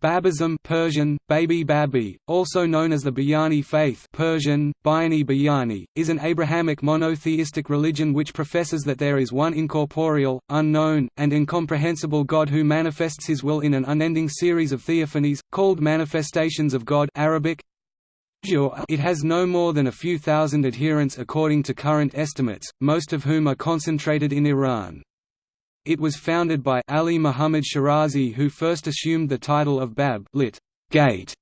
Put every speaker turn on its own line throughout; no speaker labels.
Babism Persian, Baby Babi, also known as the Bayani faith Persian, Bayani Bayani, is an Abrahamic monotheistic religion which professes that there is one incorporeal, unknown, and incomprehensible God who manifests his will in an unending series of theophanies, called manifestations of God Arabic. It has no more than a few thousand adherents according to current estimates, most of whom are concentrated in Iran. It was founded by Ali Muhammad Shirazi who first assumed the title of Bab lit. Gate,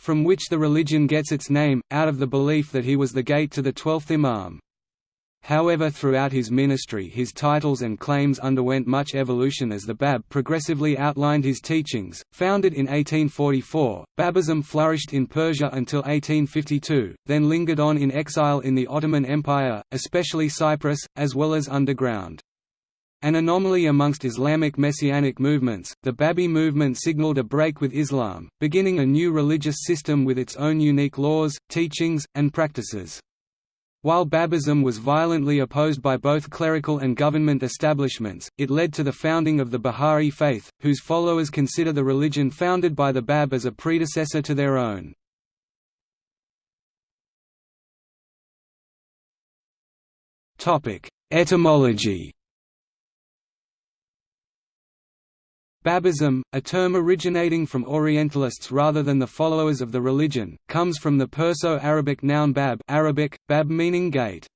from which the religion gets its name, out of the belief that he was the gate to the twelfth Imam. However throughout his ministry his titles and claims underwent much evolution as the Bab progressively outlined his teachings. Founded in 1844, Babism flourished in Persia until 1852, then lingered on in exile in the Ottoman Empire, especially Cyprus, as well as underground. An anomaly amongst Islamic messianic movements, the Babi movement signaled a break with Islam, beginning a new religious system with its own unique laws, teachings, and practices. While Babism was violently opposed by both clerical and government establishments, it led to the founding of the Bahá'í faith, whose followers consider the religion founded by the Bab as a predecessor to their own. Etymology Babism, a term originating from Orientalists rather than the followers of the religion, comes from the Perso-Arabic noun bab Arabic, bab meaning gate.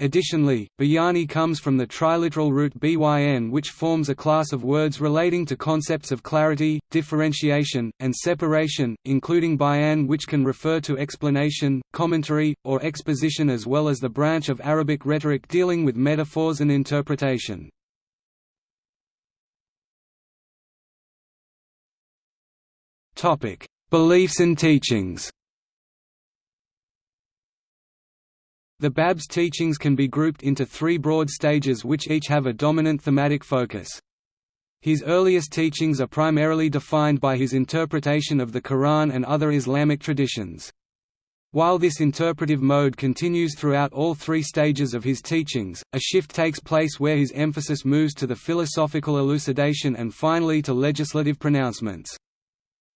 Additionally, bayani comes from the triliteral root byn which forms a class of words relating to concepts of clarity, differentiation, and separation, including bayan which can refer to explanation, commentary, or exposition as well as the branch of Arabic rhetoric dealing with metaphors and interpretation. Topic: Beliefs and teachings. The Bab's teachings can be grouped into three broad stages which each have a dominant thematic focus. His earliest teachings are primarily defined by his interpretation of the Quran and other Islamic traditions. While this interpretive mode continues throughout all three stages of his teachings, a shift takes place where his emphasis moves to the philosophical elucidation and finally to legislative pronouncements.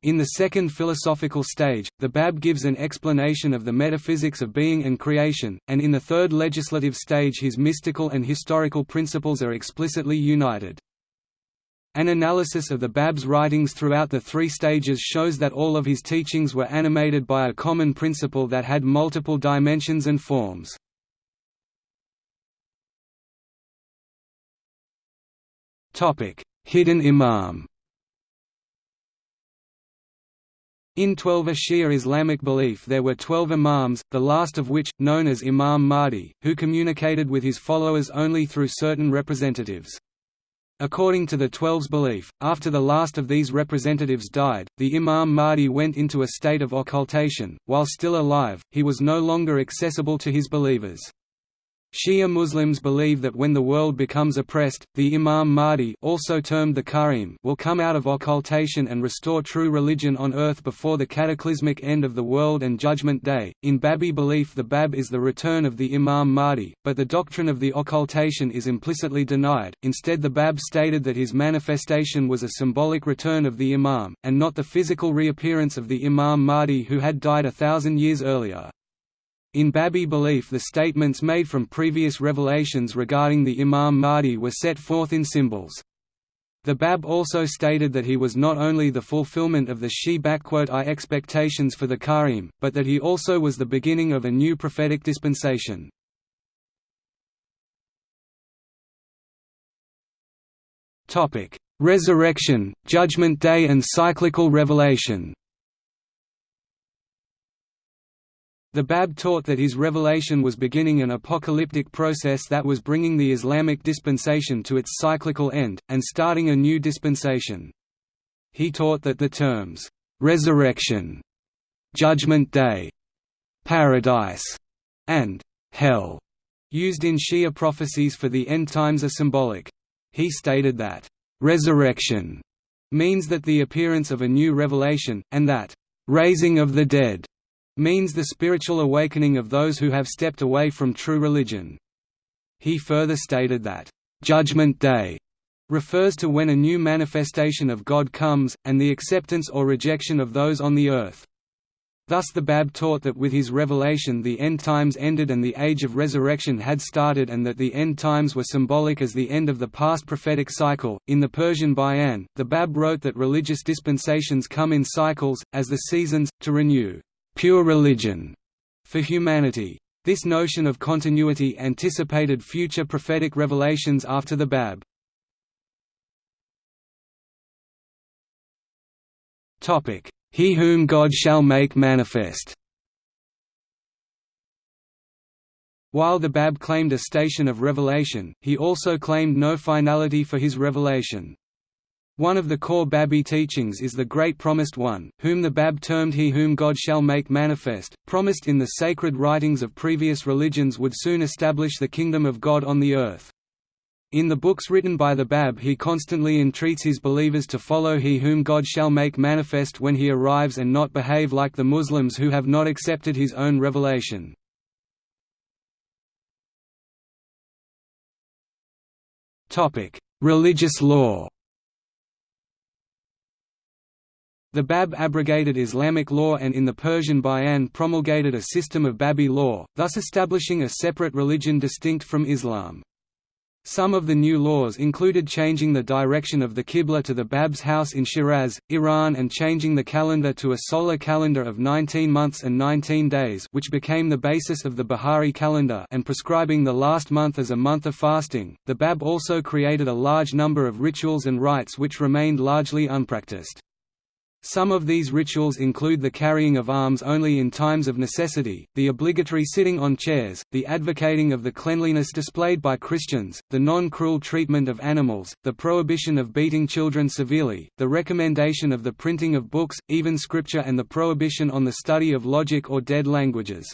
In the second philosophical stage, the Bab gives an explanation of the metaphysics of being and creation, and in the third legislative stage his mystical and historical principles are explicitly united. An analysis of the Bab's writings throughout the three stages shows that all of his teachings were animated by a common principle that had multiple dimensions and forms. Hidden Imam In 12 Shia Islamic belief there were twelve imams, the last of which, known as Imam Mahdi, who communicated with his followers only through certain representatives. According to the Twelve's belief, after the last of these representatives died, the Imam Mahdi went into a state of occultation. While still alive, he was no longer accessible to his believers. Shia Muslims believe that when the world becomes oppressed, the Imam Mahdi also termed the Qaim will come out of occultation and restore true religion on earth before the cataclysmic end of the world and Judgment Day. In Babi belief the Bab is the return of the Imam Mahdi, but the doctrine of the occultation is implicitly denied, instead the Bab stated that his manifestation was a symbolic return of the Imam, and not the physical reappearance of the Imam Mahdi who had died a thousand years earlier. In Babi belief the statements made from previous revelations regarding the Imam Mahdi were set forth in symbols. The Bab also stated that he was not only the fulfillment of the Shi-I expectations for the Qaim, but that he also was the beginning of a new prophetic dispensation. Resurrection, Judgment Day and cyclical revelation The Bab taught that his revelation was beginning an apocalyptic process that was bringing the Islamic dispensation to its cyclical end, and starting a new dispensation. He taught that the terms, "'resurrection", "'judgment day", "'paradise", and "'hell", used in Shia prophecies for the end times are symbolic. He stated that, "'resurrection' means that the appearance of a new revelation, and that, "'raising of the dead' means the spiritual awakening of those who have stepped away from true religion. He further stated that, "...judgment day," refers to when a new manifestation of God comes, and the acceptance or rejection of those on the earth. Thus the Bab taught that with his revelation the end times ended and the age of resurrection had started and that the end times were symbolic as the end of the past prophetic cycle. In the Persian Bayan, the Bab wrote that religious dispensations come in cycles, as the seasons, to renew pure religion for humanity. This notion of continuity anticipated future prophetic revelations after the Bab. He whom God shall make manifest While the Bab claimed a station of revelation, he also claimed no finality for his revelation. One of the core Babi teachings is the Great Promised One, whom the Bab termed He whom God shall make manifest, promised in the sacred writings of previous religions would soon establish the kingdom of God on the earth. In the books written by the Bab he constantly entreats his believers to follow He whom God shall make manifest when he arrives and not behave like the Muslims who have not accepted his own revelation. Religious law The Bab abrogated Islamic law and in the Persian Bayan promulgated a system of Babi law, thus establishing a separate religion distinct from Islam. Some of the new laws included changing the direction of the Qibla to the Bab's house in Shiraz, Iran and changing the calendar to a solar calendar of 19 months and 19 days which became the basis of the Bahá'í calendar and prescribing the last month as a month of fasting. The Bab also created a large number of rituals and rites which remained largely unpracticed. Some of these rituals include the carrying of arms only in times of necessity, the obligatory sitting on chairs, the advocating of the cleanliness displayed by Christians, the non-cruel treatment of animals, the prohibition of beating children severely, the recommendation of the printing of books, even scripture and the prohibition on the study of logic or dead languages.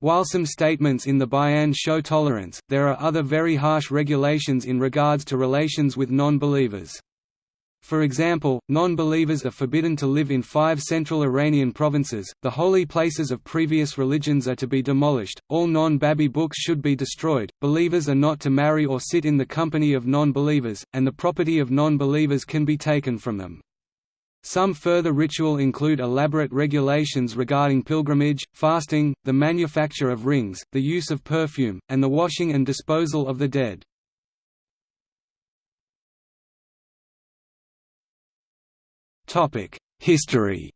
While some statements in the Bayan show tolerance, there are other very harsh regulations in regards to relations with non-believers. For example, non-believers are forbidden to live in five central Iranian provinces, the holy places of previous religions are to be demolished, all non-Babi books should be destroyed, believers are not to marry or sit in the company of non-believers, and the property of non-believers can be taken from them. Some further ritual include elaborate regulations regarding pilgrimage, fasting, the manufacture of rings, the use of perfume, and the washing and disposal of the dead. History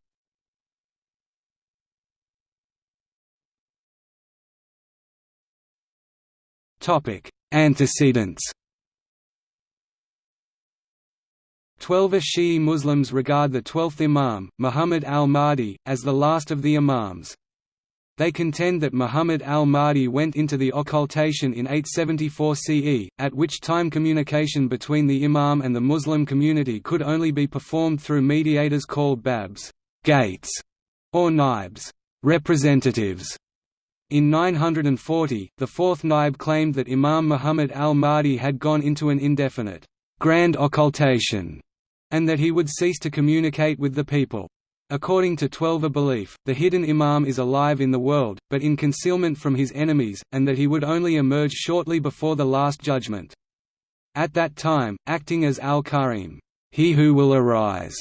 Topic: Antecedents Twelve Shi'i Muslims regard the twelfth Imam, Muhammad al-Mahdi, as the last of the Imams. They contend that Muhammad al-Mahdi went into the occultation in 874 CE, at which time communication between the imam and the Muslim community could only be performed through mediators called babs gates", or naibs representatives". In 940, the fourth naib claimed that Imam Muhammad al-Mahdi had gone into an indefinite, grand occultation, and that he would cease to communicate with the people. According to Twelver belief, the hidden Imam is alive in the world, but in concealment from his enemies, and that he would only emerge shortly before the Last Judgment. At that time, acting as al-Qaim, he who will arise,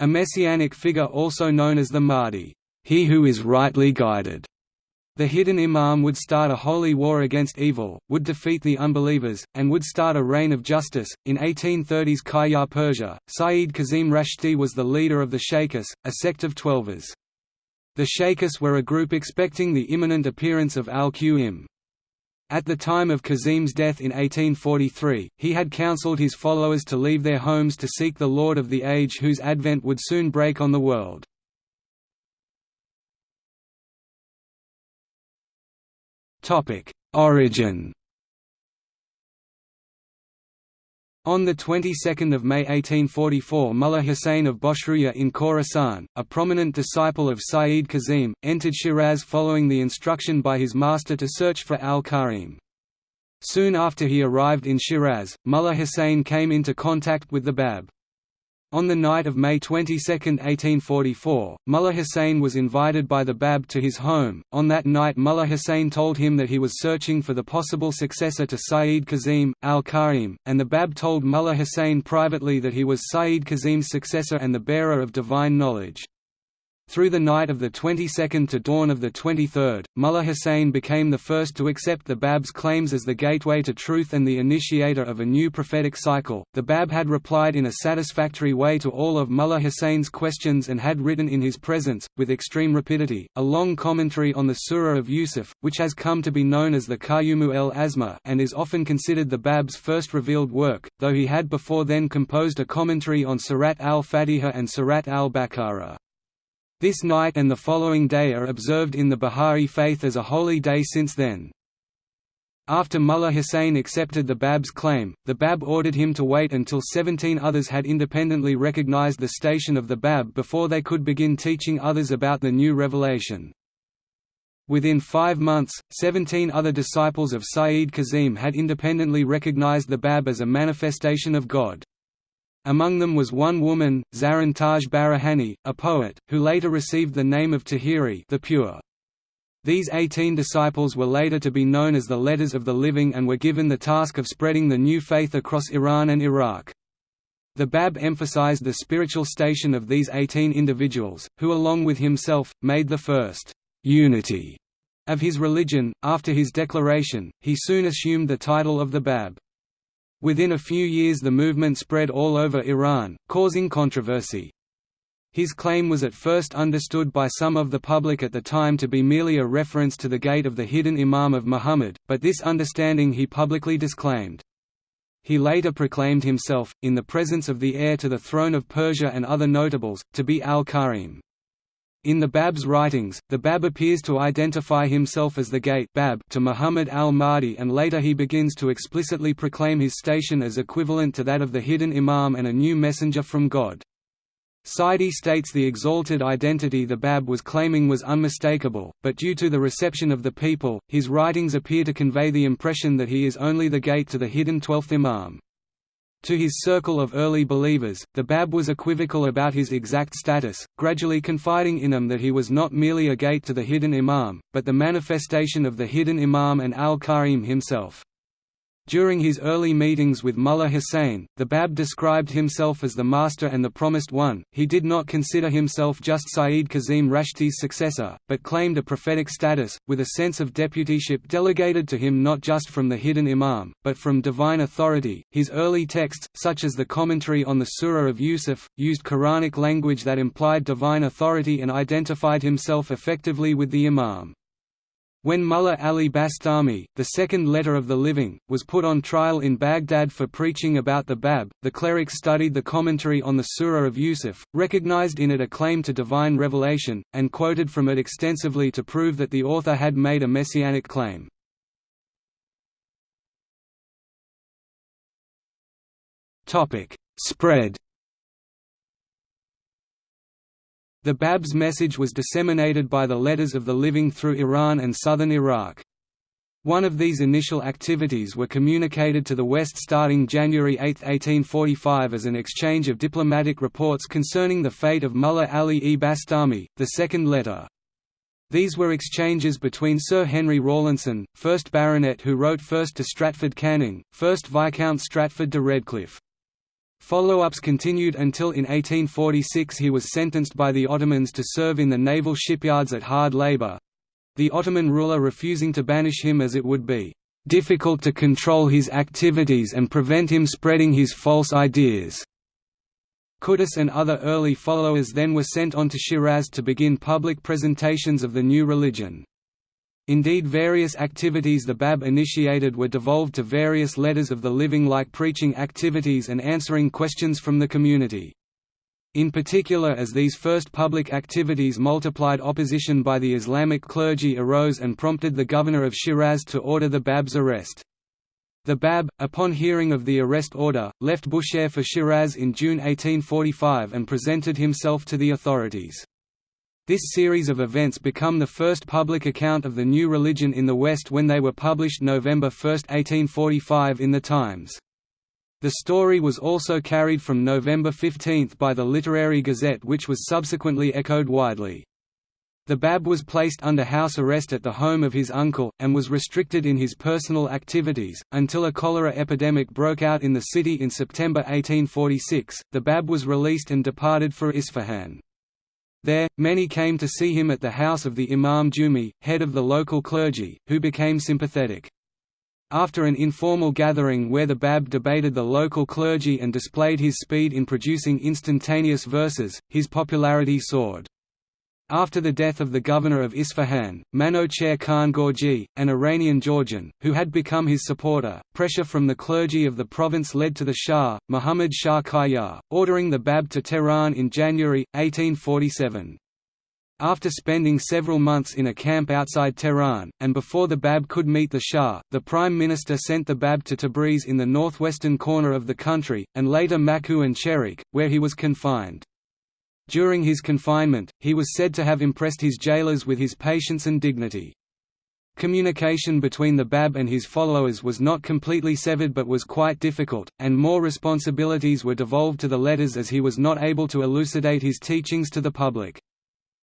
a messianic figure also known as the Mahdi, he who is rightly guided, the hidden imam would start a holy war against evil, would defeat the unbelievers, and would start a reign of justice. In 1830s Qajar Persia, Sayyid Kazim Rashti was the leader of the Shaykhis, a sect of Twelvers. The Shaykhis were a group expecting the imminent appearance of al-Qaim. At the time of Kazim's death in 1843, he had counseled his followers to leave their homes to seek the Lord of the Age whose advent would soon break on the world. Topic: Origin. On the 22nd of May 1844 Mullah Hussein of Boshruya in Khorasan, a prominent disciple of Sayyid Kazim, entered Shiraz following the instruction by his master to search for al-Qaim. Soon after he arrived in Shiraz, Mullah Hussein came into contact with the Bab. On the night of May 22, 1844, Mullah Hussein was invited by the Bab to his home. On that night, Mullah Hussein told him that he was searching for the possible successor to Sayyid Kazim, al Qaim, and the Bab told Mullah Hussein privately that he was Sayyid Kazim's successor and the bearer of divine knowledge. Through the night of the 22nd to dawn of the 23rd, Mullah Hussein became the first to accept the Bab's claims as the gateway to truth and the initiator of a new prophetic cycle. The Bab had replied in a satisfactory way to all of Mullah Hussein's questions and had written in his presence, with extreme rapidity, a long commentary on the Surah of Yusuf, which has come to be known as the Qayyumu'l-Asma and is often considered the Bab's first revealed work, though he had before then composed a commentary on Surat al-Fatiha and Surat al-Baqarah. This night and the following day are observed in the Bahá'í faith as a holy day since then. After Mullah Hussein accepted the Bab's claim, the Bab ordered him to wait until 17 others had independently recognized the station of the Bab before they could begin teaching others about the new revelation. Within five months, 17 other disciples of Sayyid Kazim had independently recognized the Bab as a manifestation of God. Among them was one woman, Zarrin Taj Baraghani, a poet, who later received the name of Tahiri the Pure. These eighteen disciples were later to be known as the Letters of the Living and were given the task of spreading the new faith across Iran and Iraq. The Bab emphasized the spiritual station of these eighteen individuals, who along with himself, made the first «unity» of his religion. After his declaration, he soon assumed the title of the Bab. Within a few years the movement spread all over Iran, causing controversy. His claim was at first understood by some of the public at the time to be merely a reference to the gate of the hidden Imam of Muhammad, but this understanding he publicly disclaimed. He later proclaimed himself, in the presence of the heir to the throne of Persia and other notables, to be al-Qaim. In the Bab's writings, the Bab appears to identify himself as the gate Bab to Muhammad al-Mahdi and later he begins to explicitly proclaim his station as equivalent to that of the hidden Imam and a new messenger from God. Saidi states the exalted identity the Bab was claiming was unmistakable, but due to the reception of the people, his writings appear to convey the impression that he is only the gate to the hidden twelfth Imam. To his circle of early believers, the Bab was equivocal about his exact status, gradually confiding in them that he was not merely a gate to the hidden Imam, but the manifestation of the hidden Imam and al-Qaim himself. During his early meetings with Mullah Hussein, the Bab described himself as the Master and the Promised One. He did not consider himself just Sayyid Kazim Rashti's successor, but claimed a prophetic status, with a sense of deputyship delegated to him not just from the hidden Imam, but from divine authority. His early texts, such as the commentary on the Surah of Yusuf, used Quranic language that implied divine authority and identified himself effectively with the Imam. When Mullah Ali Bastami, the second letter of the living, was put on trial in Baghdad for preaching about the Bab, the cleric studied the commentary on the Surah of Yusuf, recognized in it a claim to divine revelation, and quoted from it extensively to prove that the author had made a messianic claim. Spread The Bab's message was disseminated by the Letters of the Living through Iran and southern Iraq. One of these initial activities were communicated to the West starting January 8, 1845 as an exchange of diplomatic reports concerning the fate of Mullah Ali-e Bastami, the second letter. These were exchanges between Sir Henry Rawlinson, 1st Baronet who wrote first to Stratford Canning, 1st Viscount Stratford de Redcliffe. Follow-ups continued until in 1846 he was sentenced by the Ottomans to serve in the naval shipyards at hard labor—the Ottoman ruler refusing to banish him as it would be "...difficult to control his activities and prevent him spreading his false ideas." Quddus and other early followers then were sent on to Shiraz to begin public presentations of the new religion. Indeed various activities the Bab initiated were devolved to various letters of the living like preaching activities and answering questions from the community. In particular as these first public activities multiplied opposition by the Islamic clergy arose and prompted the governor of Shiraz to order the Bab's arrest. The Bab, upon hearing of the arrest order, left Bushehr for Shiraz in June 1845 and presented himself to the authorities. This series of events become the first public account of the new religion in the West when they were published November 1, 1845 in The Times. The story was also carried from November 15 by the Literary Gazette which was subsequently echoed widely. The Bab was placed under house arrest at the home of his uncle, and was restricted in his personal activities, until a cholera epidemic broke out in the city in September 1846. The Bab was released and departed for Isfahan. There, many came to see him at the house of the Imam Jumi, head of the local clergy, who became sympathetic. After an informal gathering where the Bab debated the local clergy and displayed his speed in producing instantaneous verses, his popularity soared. After the death of the governor of Isfahan, Manocher Khan Gorgi, an Iranian Georgian, who had become his supporter, pressure from the clergy of the province led to the Shah, Muhammad Shah Qajar, ordering the Bab to Tehran in January, 1847. After spending several months in a camp outside Tehran, and before the Bab could meet the Shah, the Prime Minister sent the Bab to Tabriz in the northwestern corner of the country, and later Maku and Chehriq, where he was confined. During his confinement, he was said to have impressed his jailers with his patience and dignity. Communication between the Bab and his followers was not completely severed but was quite difficult, and more responsibilities were devolved to the letters as he was not able to elucidate his teachings to the public.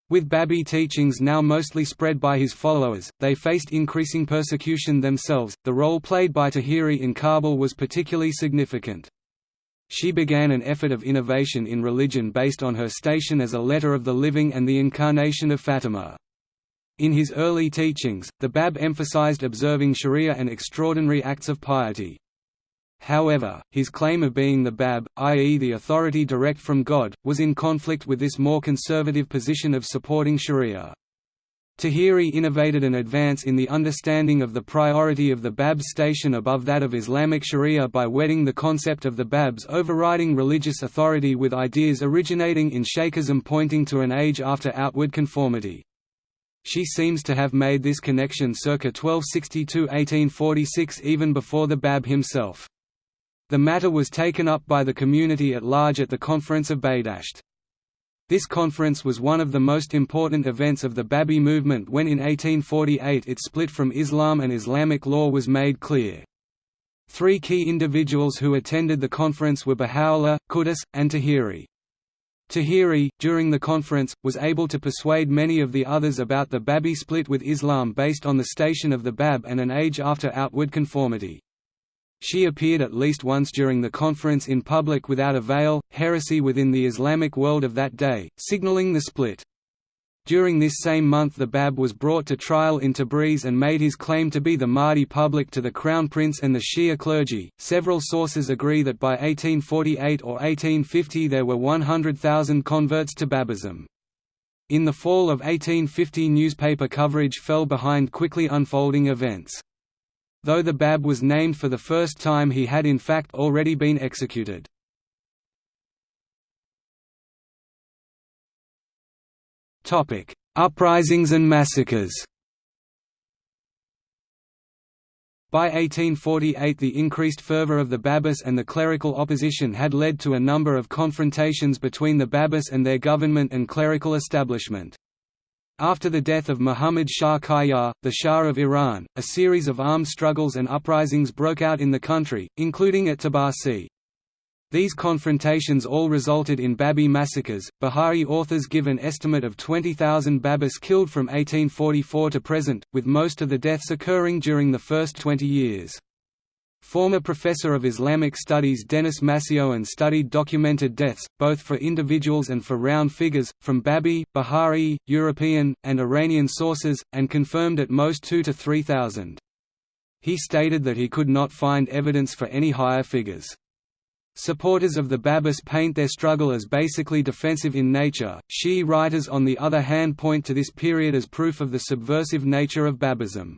With Babi teachings now mostly spread by his followers, they faced increasing persecution themselves. The role played by Tahiri in Kabul was particularly significant. She began an effort of innovation in religion based on her station as a letter of the living and the incarnation of Fatima. In his early teachings, the Bab emphasized observing sharia and extraordinary acts of piety. However, his claim of being the Bab, i.e. the authority direct from God, was in conflict with this more conservative position of supporting sharia. Tahiri innovated an advance in the understanding of the priority of the Bab's station above that of Islamic sharia by wedding the concept of the Bab's overriding religious authority with ideas originating in Shaykhism pointing to an age after outward conformity. She seems to have made this connection circa 1262–1846 even before the Bab himself. The matter was taken up by the community at large at the Conference of Badasht. This conference was one of the most important events of the Babi movement when in 1848 its split from Islam and Islamic law was made clear. Three key individuals who attended the conference were Baha'u'llah, Quddus, and Tahiri. Tahiri, during the conference, was able to persuade many of the others about the Babi split with Islam based on the station of the Bab and an age after outward conformity. She appeared at least once during the conference in public without a veil, heresy within the Islamic world of that day, signaling the split. During this same month the Bab was brought to trial in Tabriz and made his claim to be the Mahdi public to the Crown Prince and the Shia clergy. Several sources agree that by 1848 or 1850 there were 100,000 converts to Babism. In the fall of 1850 newspaper coverage fell behind quickly unfolding events. Though the Bab was named for the first time he had in fact already been executed. Uprisings and massacres By 1848 the increased fervor of the Babis and the clerical opposition had led to a number of confrontations between the Babis and their government and clerical establishment. After the death of Muhammad Shah Qajar, the Shah of Iran, a series of armed struggles and uprisings broke out in the country, including at Tabarsi. These confrontations all resulted in Babi massacres. Bahá'í authors give an estimate of 20,000 Babis killed from 1844 to present, with most of the deaths occurring during the first 20 years. Former professor of Islamic studies Denis MacEoin studied documented deaths, both for individuals and for round figures, from Babi, Bahá'í, European, and Iranian sources, and confirmed at most 2 to 3,000. He stated that he could not find evidence for any higher figures. Supporters of the Babis paint their struggle as basically defensive in nature. Shi'i writers on the other hand point to this period as proof of the subversive nature of Babism.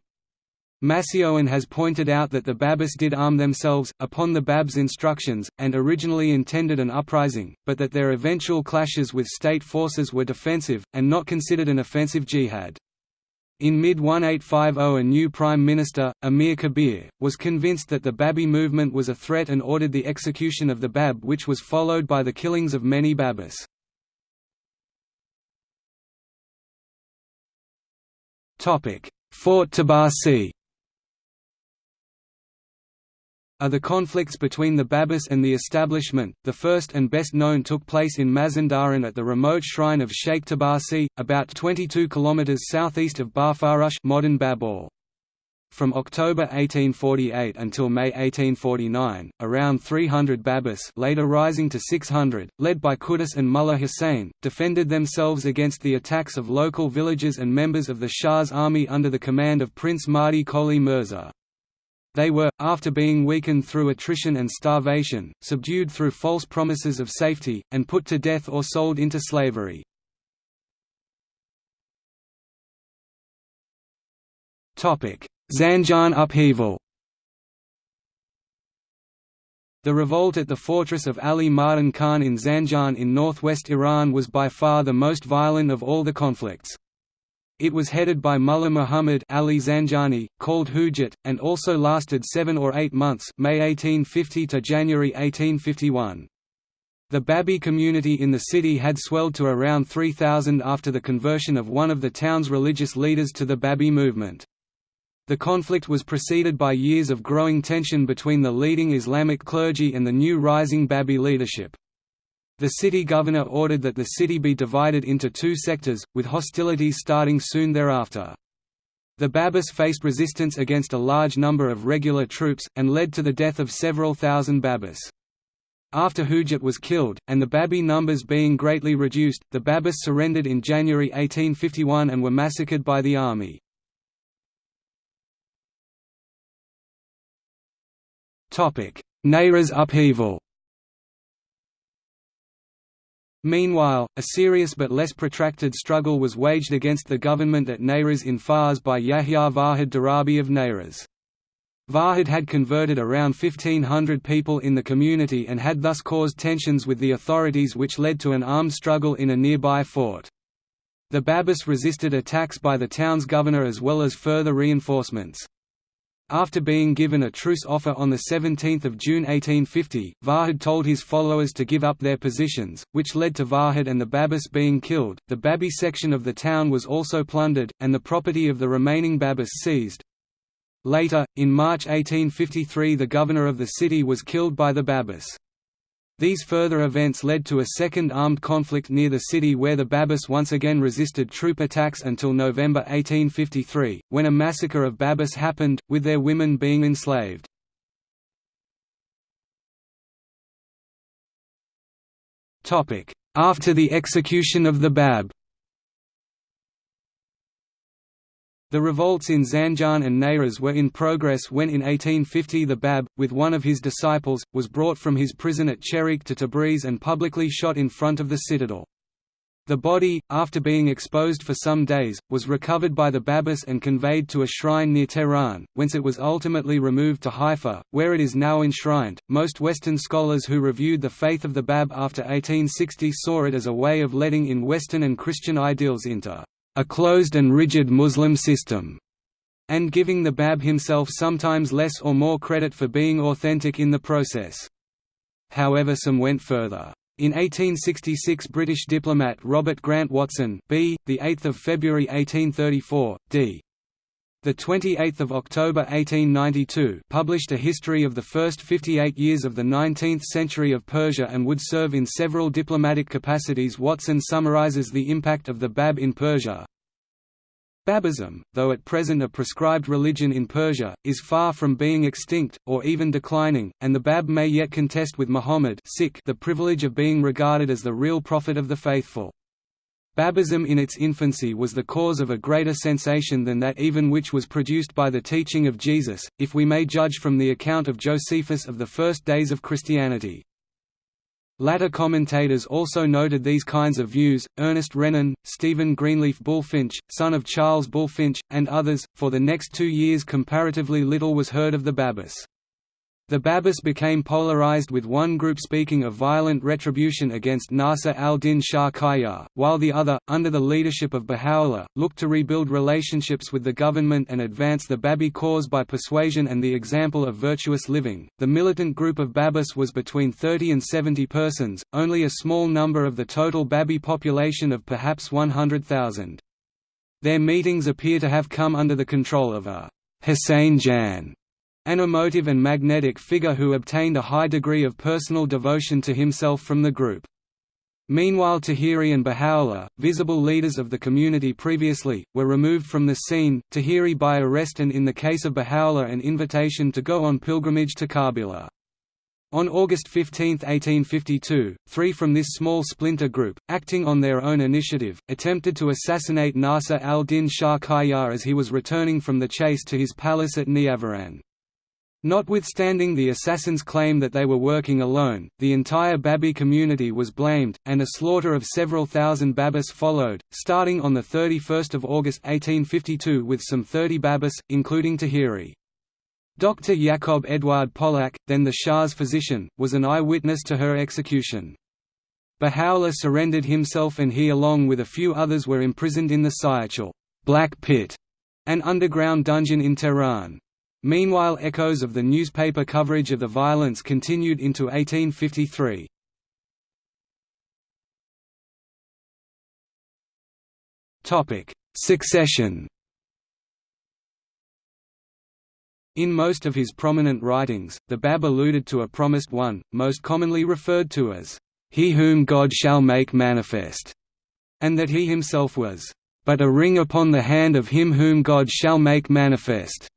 MacEoin has pointed out that the Babis did arm themselves, upon the Bab's instructions, and originally intended an uprising, but that their eventual clashes with state forces were defensive, and not considered an offensive jihad. In mid-1850 a new prime minister, Amir Kabir, was convinced that the Babi movement was a threat and ordered the execution of the Bab which was followed by the killings of many Babis. Fort Tabarsi are the conflicts between the Babis and the establishment. The first and best known took place in Mazandaran at the remote shrine of Sheikh Tabarsi, about 22 km southeast of Barfarush modern Babur. From October 1848 until May 1849, around 300 Babis later rising to 600, led by Qudus and Mullah Hussein, defended themselves against the attacks of local villagers and members of the Shah's army under the command of Prince Mahdi Qoli Mirza. They were, after being weakened through attrition and starvation, subdued through false promises of safety, and put to death or sold into slavery. Zanjan upheaval The revolt at the fortress of Ali Mardan Khan in Zanjan in northwest Iran was by far the most violent of all the conflicts. It was headed by Mullah Muhammad Ali Zanjani, called Hujat, and also lasted seven or eight months May 1850 to January 1851. The Babi community in the city had swelled to around 3,000 after the conversion of one of the town's religious leaders to the Babi movement. The conflict was preceded by years of growing tension between the leading Islamic clergy and the new rising Babi leadership. The city governor ordered that the city be divided into two sectors, with hostilities starting soon thereafter. The Babis faced resistance against a large number of regular troops, and led to the death of several thousand Babis. After Hujat was killed, and the Babi numbers being greatly reduced, the Babis surrendered in January 1851 and were massacred by the army. Nayraz upheaval Meanwhile, a serious but less protracted struggle was waged against the government at Nayraz in Fars by Yahya Vahid Darabi of Nayraz. Vahid had converted around 1500 people in the community and had thus caused tensions with the authorities which led to an armed struggle in a nearby fort. The Babis resisted attacks by the town's governor as well as further reinforcements. After being given a truce offer on 17 June 1850, Vahid told his followers to give up their positions, which led to Vahid and the Babis being killed. The Babi section of the town was also plundered, and the property of the remaining Babis seized. Later, in March 1853 the governor of the city was killed by the Babis. These further events led to a second armed conflict near the city where the Babis once again resisted troop attacks until November 1853, when a massacre of Babis happened, with their women being enslaved. After the execution of the Bab The revolts in Zanjan and Nayraz were in progress when in 1850 the Bab, with one of his disciples, was brought from his prison at Chehriq to Tabriz and publicly shot in front of the citadel. The body, after being exposed for some days, was recovered by the Babis and conveyed to a shrine near Tehran, whence it was ultimately removed to Haifa, where it is now enshrined. Most Western scholars who reviewed the faith of the Bab after 1860 saw it as a way of letting in Western and Christian ideals into a closed and rigid Muslim system, and giving the Bab himself sometimes less or more credit for being authentic in the process. However some went further. In 1866 British diplomat Robert Grant Watson b. 8 February 1834, d. The 28th of October 1892 published a history of the first 58 years of the 19th century of Persia and would serve in several diplomatic capacities Watson summarizes the impact of the Bab in Persia. Babism, though at present a prescribed religion in Persia, is far from being extinct, or even declining, and the Bab may yet contest with Muhammad the privilege of being regarded as the real prophet of the faithful. Babism in its infancy was the cause of a greater sensation than that even which was produced by the teaching of Jesus, if we may judge from the account of Josephus of the first days of Christianity. Latter commentators also noted these kinds of views, Ernest Renan, Stephen Greenleaf Bulfinch, son of Charles Bulfinch, and others. For the next two years comparatively little was heard of the Babis. The Babis became polarized with one group speaking of violent retribution against Nasir al-Din Shah Qajar, while the other, under the leadership of Baha'u'llah, looked to rebuild relationships with the government and advance the Babi cause by persuasion and the example of virtuous living. The militant group of Babis was between 30 and 70 persons, only a small number of the total Babi population of perhaps 100,000. Their meetings appear to have come under the control of a Hussein Jan an emotive and magnetic figure who obtained a high degree of personal devotion to himself from the group. Meanwhile Tahiri and Baha'u'llah, visible leaders of the community previously, were removed from the scene, Tahiri by arrest and in the case of Baha'u'llah an invitation to go on pilgrimage to Karbala. On August 15, 1852, three from this small splinter group, acting on their own initiative, attempted to assassinate Nasir al-Din Shah Qajar as he was returning from the chase to his palace at Niavaran. Notwithstanding the assassins' claim that they were working alone, the entire Babi community was blamed, and a slaughter of several thousand Babis followed, starting on 31 August 1852 with some 30 Babis, including Tahiri. Dr. Jakob Eduard Polak, then the Shah's physician, was an eyewitness to her execution. Baha'u'llah surrendered himself and he along with a few others were imprisoned in the Siyah-Chal Black Pit, an underground dungeon in Tehran. Meanwhile echoes of the newspaper coverage of the violence continued into 1853. Succession In most of his prominent writings, the Bab alluded to a promised one, most commonly referred to as, "...he whom God shall make manifest", and that he himself was, "...but a ring upon the hand of him whom God shall make manifest."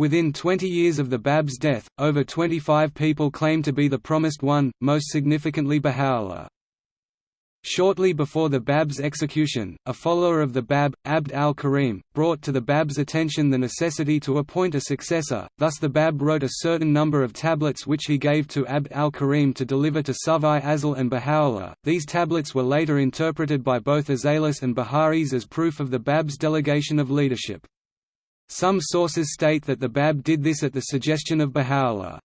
Within 20 years of the Bab's death, over 25 people claimed to be the Promised One, most significantly Baha'u'llah. Shortly before the Bab's execution, a follower of the Bab, Abd al-Karim, brought to the Bab's attention the necessity to appoint a successor, thus the Bab wrote a certain number of tablets which he gave to Abd al-Karim to deliver to Subh-i-Azal and Baha'u'llah. These tablets were later interpreted by both Azalis and Bahá'ís as proof of the Bab's delegation of leadership. Some sources state that the Bab did this at the suggestion of Baha'u'llah.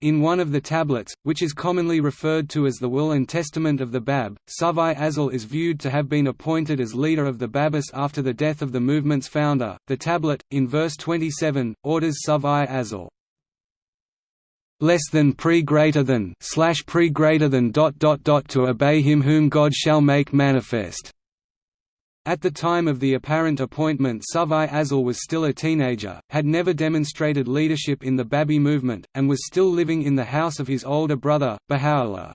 In one of the tablets, which is commonly referred to as the Will and Testament of the Bab, Subh-i-Azal is viewed to have been appointed as leader of the Babis after the death of the movement's founder. The tablet, in verse 27, orders Subh-i-Azal less than pre greater than slash pre greater than dot dot dot to obey him whom God shall make manifest. At the time of the apparent appointment Subh-i-Azal was still a teenager, had never demonstrated leadership in the Babi movement, and was still living in the house of his older brother, Baha'u'llah.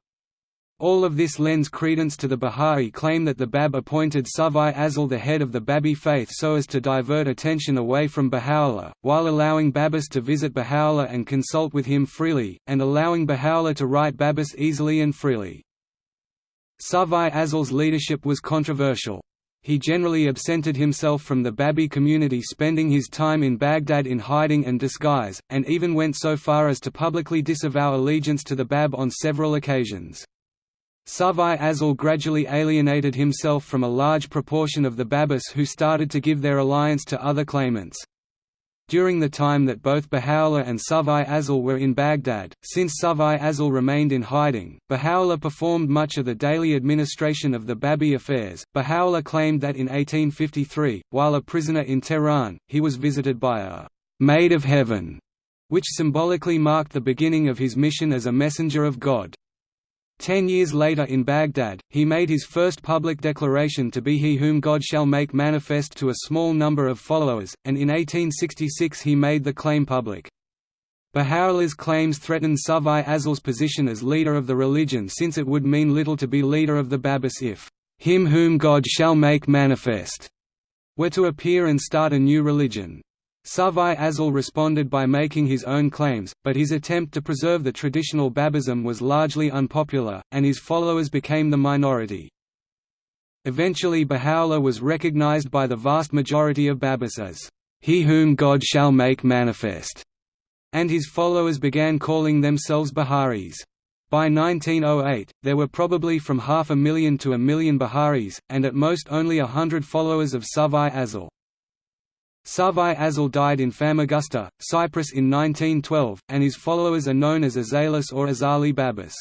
All of this lends credence to the Bahá'í claim that the Bab appointed Subh-i-Azal the head of the Babi faith so as to divert attention away from Baha'u'llah, while allowing Babis to visit Baha'u'llah and consult with him freely, and allowing Baha'u'llah to write Babis easily and freely. Subh-i-Azal's leadership was controversial he generally absented himself from the Babi community spending his time in Baghdad in hiding and disguise, and even went so far as to publicly disavow allegiance to the Bab on several occasions. Subh-i-Azal gradually alienated himself from a large proportion of the Babis who started to give their alliance to other claimants. During the time that both Baha'u'llah and Subh-i-Azal were in Baghdad, since Subh-i-Azal remained in hiding, Baha'u'llah performed much of the daily administration of the Babi affairs. Baha'u'llah claimed that in 1853, while a prisoner in Tehran, he was visited by a «maid of heaven», which symbolically marked the beginning of his mission as a messenger of God. Ten years later in Baghdad, he made his first public declaration to be he whom God shall make manifest to a small number of followers, and in 1866 he made the claim public. Baha'u'llah's claims threatened Subh-i-Azal's position as leader of the religion since it would mean little to be leader of the Babis if him whom God shall make manifest were to appear and start a new religion. Subh-i-Azal responded by making his own claims, but his attempt to preserve the traditional Babism was largely unpopular, and his followers became the minority. Eventually Baha'u'llah was recognized by the vast majority of Babis as, "...he whom God shall make manifest", and his followers began calling themselves Bahá'ís. By 1908, there were probably from half a million to a million Bahá'ís, and at most only a hundred followers of Subh-i-Azal. Subh-i-Azal died in Famagusta, Cyprus in 1912, and his followers are known as Azalis or Azali Babas.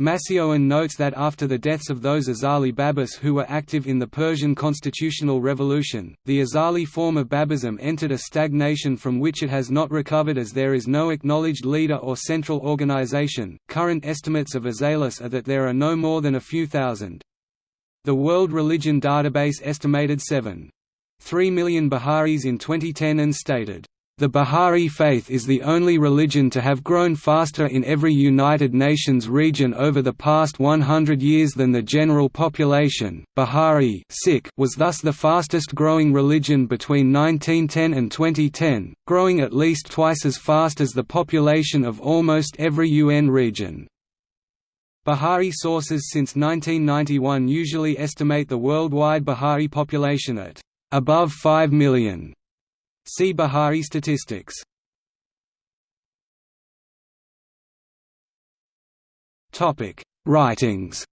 Macéoin notes that after the deaths of those Azali Babas who were active in the Persian constitutional revolution, the Azali form of Babism entered a stagnation from which it has not recovered as there is no acknowledged leader or central organization. Current estimates of Azalis are that there are no more than a few thousand. The World Religion Database estimated 7. 3 million Bahá'ís in 2010 and stated, The Bahá'í faith is the only religion to have grown faster in every United Nations region over the past 100 years than the general population. Bahá'í was thus the fastest growing religion between 1910 and 2010, growing at least twice as fast as the population of almost every UN region. Bahá'í sources since 1991 usually estimate the worldwide Bahá'í population at above 5 million. See Bahá'í statistics. Topic: Writings.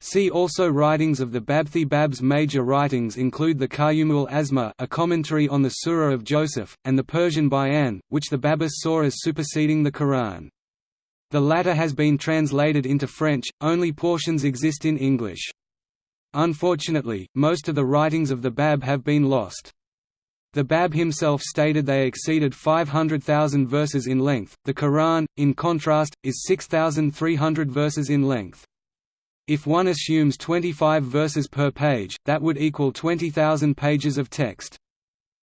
See also Writings of the Babthi Bab's major writings include the Qayyumu'l-Asma a commentary on the Surah of Joseph, and the Persian Bayan, which the Babis saw as superseding the Quran. The latter has been translated into French, only portions exist in English. Unfortunately, most of the writings of the Bab have been lost. The Bab himself stated they exceeded 500,000 verses in length, the Quran, in contrast, is 6,300 verses in length. If one assumes 25 verses per page, that would equal 20,000 pages of text.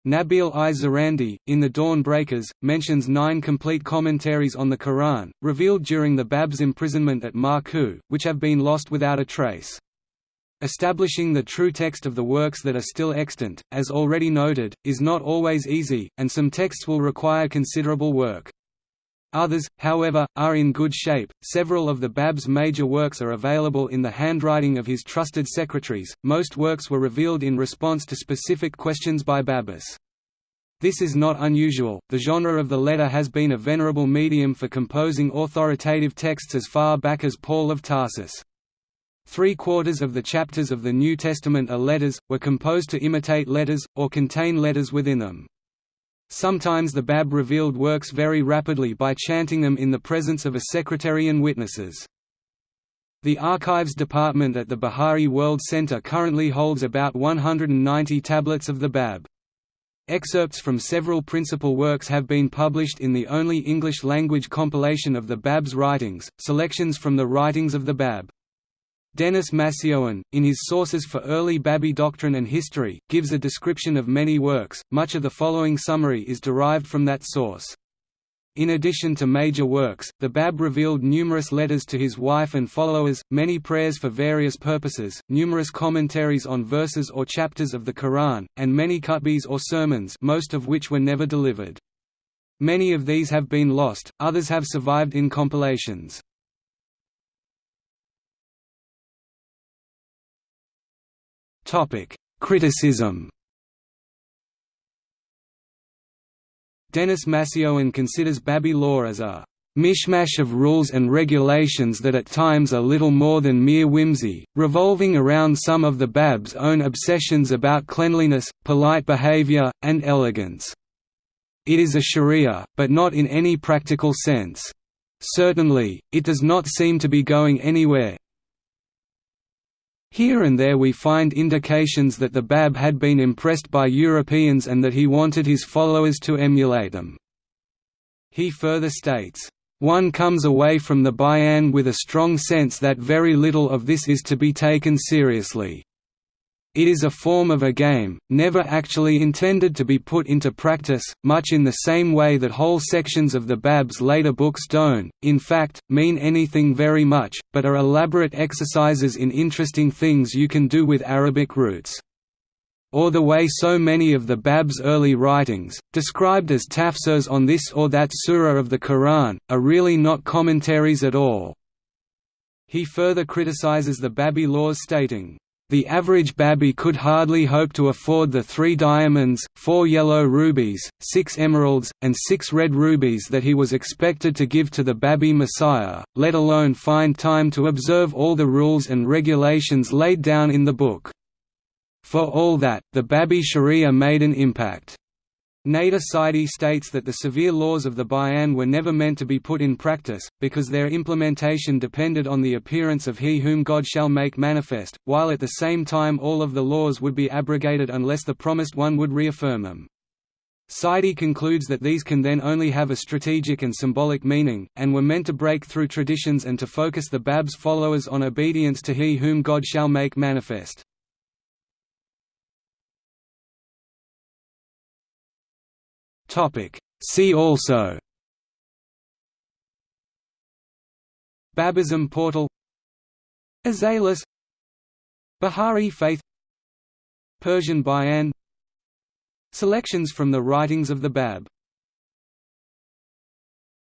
Nabil-i-Zarandi, in The Dawn Breakers, mentions nine complete commentaries on the Quran, revealed during the Bab's imprisonment at Maku, which have been lost without a trace. Establishing the true text of the works that are still extant, as already noted, is not always easy, and some texts will require considerable work. Others, however, are in good shape. Several of the Bab's major works are available in the handwriting of his trusted secretaries. Most works were revealed in response to specific questions by Babis. This is not unusual. The genre of the letter has been a venerable medium for composing authoritative texts as far back as Paul of Tarsus. Three-quarters of the chapters of the New Testament are letters, were composed to imitate letters, or contain letters within them. Sometimes the Bab revealed works very rapidly by chanting them in the presence of a secretary and witnesses. The Archives Department at the Bahá'í World Center currently holds about 190 tablets of the Bab. Excerpts from several principal works have been published in the only English-language compilation of the Bab's writings, selections from the writings of the Bab. Denis MacEoin, in his Sources for Early Babi Doctrine and History, gives a description of many works, much of the following summary is derived from that source. In addition to major works, the Bab revealed numerous letters to his wife and followers, many prayers for various purposes, numerous commentaries on verses or chapters of the Quran, and many khutbahs or sermons most of which were never delivered. Many of these have been lost, others have survived in compilations. Topic: Criticism. Denis MacEoin considers Babi law as a mishmash of rules and regulations that at times are little more than mere whimsy, revolving around some of the Bab's own obsessions about cleanliness, polite behavior, and elegance. It is a sharia, but not in any practical sense. Certainly, it does not seem to be going anywhere, here and there we find indications that the Bab had been impressed by Europeans and that he wanted his followers to emulate them. He further states, "...one comes away from the Bayan with a strong sense that very little of this is to be taken seriously." It is a form of a game, never actually intended to be put into practice, much in the same way that whole sections of the Bab's later books don't, in fact, mean anything very much, but are elaborate exercises in interesting things you can do with Arabic roots. Or the way so many of the Bab's early writings, described as tafsirs on this or that surah of the Quran, are really not commentaries at all. He further criticizes the Babi laws stating, the average Babi could hardly hope to afford the three diamonds, four yellow rubies, six emeralds, and six red rubies that he was expected to give to the Babi Messiah, let alone find time to observe all the rules and regulations laid down in the book. For all that, the Babi Sharia made an impact. Nader Saiedi states that the severe laws of the Bayan were never meant to be put in practice, because their implementation depended on the appearance of He whom God shall make manifest, while at the same time all of the laws would be abrogated unless the Promised One would reaffirm them. Saidi concludes that these can then only have a strategic and symbolic meaning, and were meant to break through traditions and to focus the Bab's followers on obedience to He whom God shall make manifest. See also Babism portal Azalis Bahá'í faith Persian Bayan Selections from the writings of the Bab